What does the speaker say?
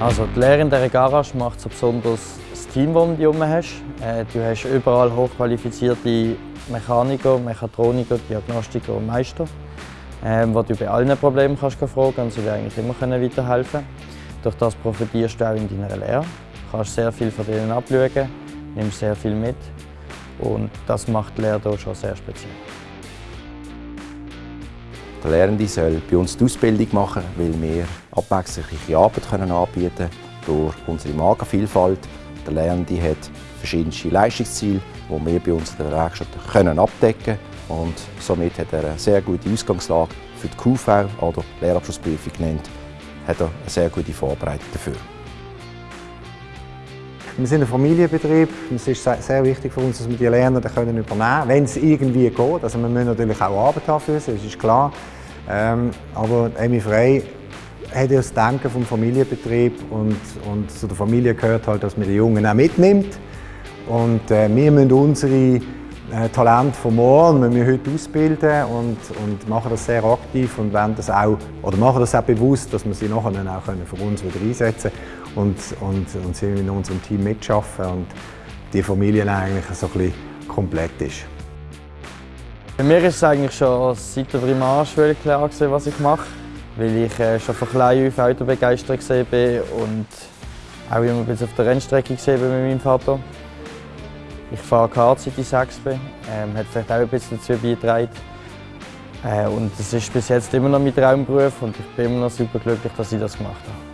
Also die Lehre in dieser Garage macht so besonders das Team, das du um herum hast. Äh, du hast überall hochqualifizierte Mechaniker, Mechatroniker, Diagnostiker und Meister, äh, wo du bei allen Problemen kannst fragen und sie dir eigentlich immer weiterhelfen können. Durch das profitierst du auch in deiner Lehre. Du kannst sehr viel von denen abschauen, nimmst sehr viel mit und das macht die Lehre hier schon sehr speziell. Der Lehrende soll bei uns die Ausbildung machen, weil wir abwechslungsreiche Arbeit können anbieten können durch unsere Magenvielfalt. Der Lernende hat verschiedenste Leistungsziele, die wir bei uns in der Werkstatt können abdecken können. Und somit hat er eine sehr gute Ausgangslage für die QV oder Lehrabschlussprüfung genannt, hat er eine sehr gute Vorbereitung dafür. Wir sind ein Familienbetrieb. Es ist sehr wichtig für uns, dass wir die Lerner übernehmen können, wenn es irgendwie geht. Also wir müssen natürlich auch Arbeit haben für sie, das ist klar. Ähm, aber Emi Frey hat ja das Denken vom Familienbetrieb und, und zu der Familie gehört halt, dass man die Jungen auch mitnimmt. Und äh, wir müssen unsere äh, Talente von morgen müssen wir heute ausbilden und, und machen das sehr aktiv und wollen das auch, oder machen das auch bewusst, dass wir sie nachher dann auch können für uns wieder einsetzen und, und, und sie in unserem Team mitschaffen und die Familie eigentlich so ein bisschen komplett ist. Bei mir ist es eigentlich schon seit der Primarschule klar gewesen, was ich mache, weil ich äh, schon von klein auf Auto begeistert bin und auch immer bis auf der Rennstrecke bin mit meinem Vater. Ich fahre Kart seit ich sechs bin, ähm, hat vielleicht auch ein bisschen dazu beigetragen. Äh, und das ist bis jetzt immer noch mein Traumberuf und ich bin immer noch super glücklich, dass ich das gemacht habe.